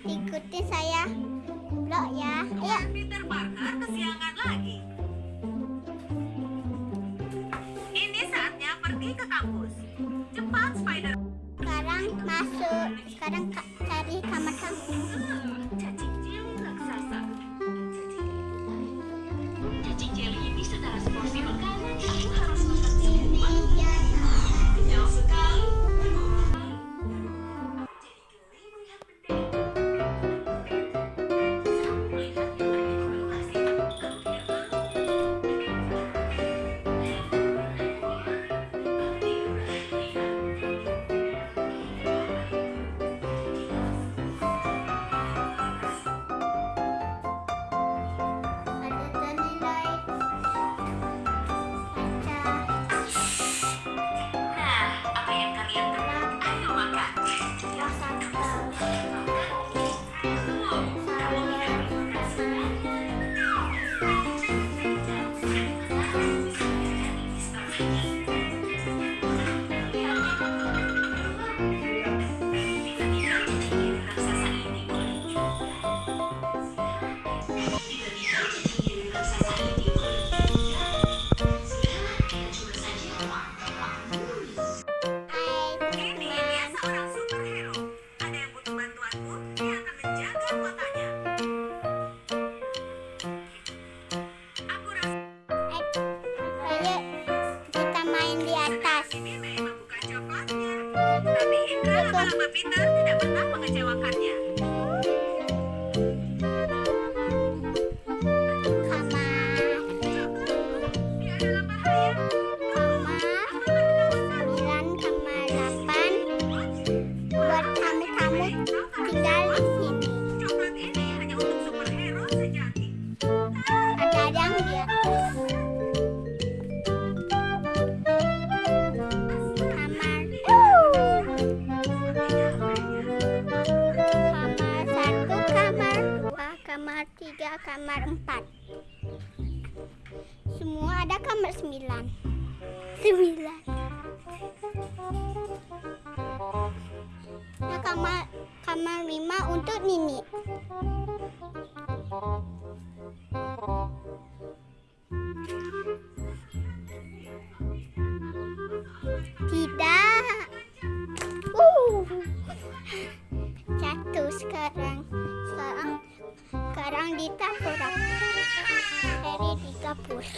Ikutin saya vlog ya. Ayo. Peter Parker kesiangan lagi. Ini saatnya pergi ke kampus. Cepat, Spider. Sekarang masuk. Sekarang ka- cari kamar kamu. Lama-lama Peter tidak pernah mengecewakannya. Kamar empat. Semua ada kamar sembilan. Sembilan. Nah, kamar kamar lima untuk Nini.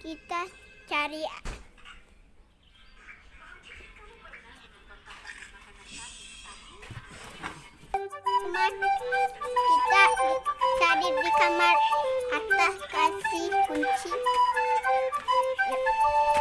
kita cari kita cari di kamar atas kasih kunci. Nia,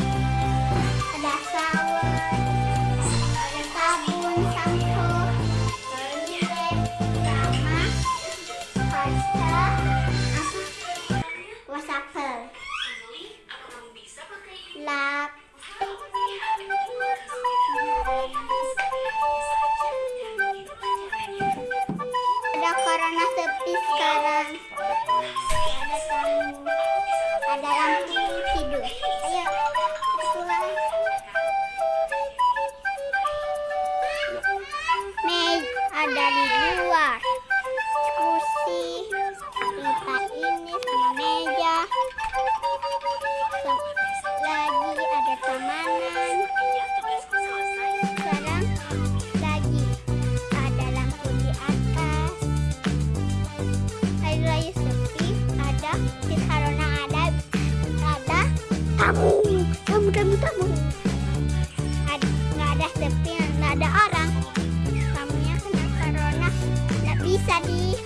Bye. Tamanan sekarang lagi ada lampu di atas. Air lagi sepi ada di karena ada ada tamu tamu tamu tamu ada nggak ada sepi nggak ada orang. Tamunya kena corona nggak bisa di